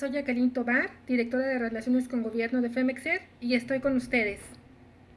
soy Jacqueline Tobar, directora de Relaciones con Gobierno de FEMEXER y estoy con ustedes.